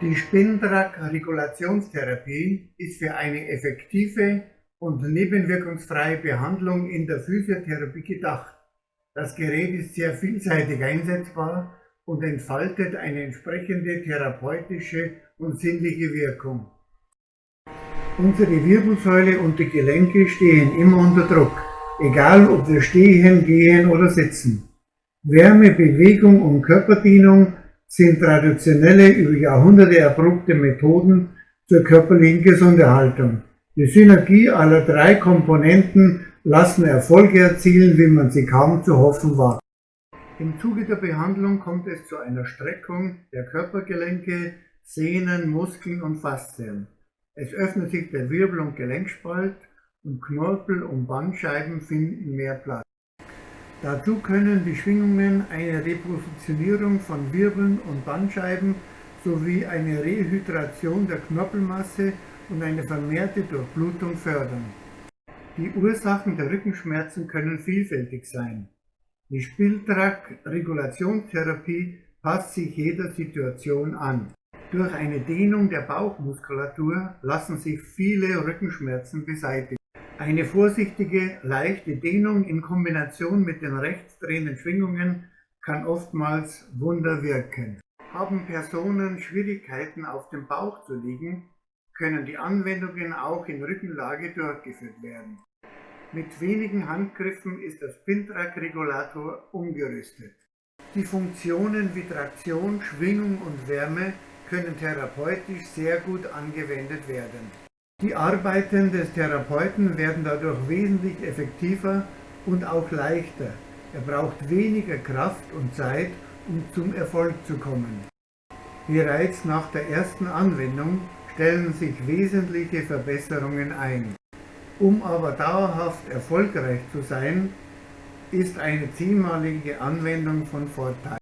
Die Spintrag-Regulationstherapie ist für eine effektive und nebenwirkungsfreie Behandlung in der Physiotherapie gedacht. Das Gerät ist sehr vielseitig einsetzbar und entfaltet eine entsprechende therapeutische und sinnliche Wirkung. Unsere Wirbelsäule und die Gelenke stehen immer unter Druck, egal ob wir stehen, gehen oder sitzen. Wärme, Bewegung und Körperdehnung sind traditionelle, über Jahrhunderte erprobte Methoden zur körperlichen Gesunderhaltung. Die Synergie aller drei Komponenten lassen Erfolge erzielen, wie man sie kaum zu hoffen wagt. Im Zuge der Behandlung kommt es zu einer Streckung der Körpergelenke, Sehnen, Muskeln und Faszien. Es öffnet sich der Wirbel- und Gelenkspalt und Knorpel und Bandscheiben finden mehr Platz. Dazu können die Schwingungen eine Repositionierung von Wirbeln und Bandscheiben sowie eine Rehydration der Knorpelmasse und eine vermehrte Durchblutung fördern. Die Ursachen der Rückenschmerzen können vielfältig sein. Die Spieltrag-Regulationstherapie passt sich jeder Situation an. Durch eine Dehnung der Bauchmuskulatur lassen sich viele Rückenschmerzen beseitigen. Eine vorsichtige, leichte Dehnung in Kombination mit den rechtsdrehenden Schwingungen kann oftmals Wunder wirken. Haben Personen Schwierigkeiten auf dem Bauch zu liegen, können die Anwendungen auch in Rückenlage durchgeführt werden. Mit wenigen Handgriffen ist der Spintrag-Regulator umgerüstet. Die Funktionen wie Traktion, Schwingung und Wärme können therapeutisch sehr gut angewendet werden. Die Arbeiten des Therapeuten werden dadurch wesentlich effektiver und auch leichter. Er braucht weniger Kraft und Zeit, um zum Erfolg zu kommen. Bereits nach der ersten Anwendung stellen sich wesentliche Verbesserungen ein. Um aber dauerhaft erfolgreich zu sein, ist eine zehnmalige Anwendung von Vorteil.